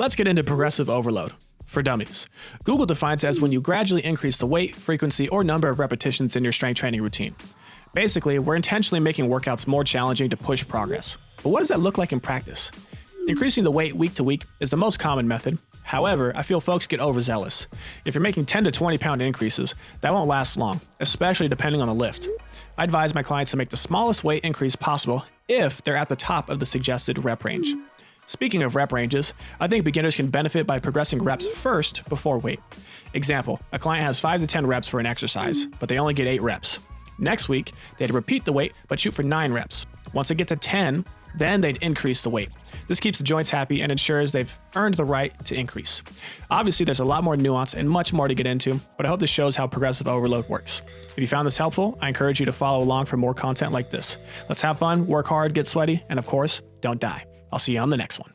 Let's get into progressive overload. For dummies, Google defines as when you gradually increase the weight, frequency, or number of repetitions in your strength training routine. Basically, we're intentionally making workouts more challenging to push progress. But what does that look like in practice? Increasing the weight week to week is the most common method. However, I feel folks get overzealous. If you're making 10 to 20 pound increases, that won't last long, especially depending on the lift. I advise my clients to make the smallest weight increase possible if they're at the top of the suggested rep range. Speaking of rep ranges, I think beginners can benefit by progressing reps first before weight. Example, a client has 5 to 10 reps for an exercise, but they only get 8 reps. Next week, they'd repeat the weight but shoot for 9 reps. Once they get to 10, then they'd increase the weight. This keeps the joints happy and ensures they've earned the right to increase. Obviously, there's a lot more nuance and much more to get into, but I hope this shows how progressive overload works. If you found this helpful, I encourage you to follow along for more content like this. Let's have fun, work hard, get sweaty, and of course, don't die. I'll see you on the next one.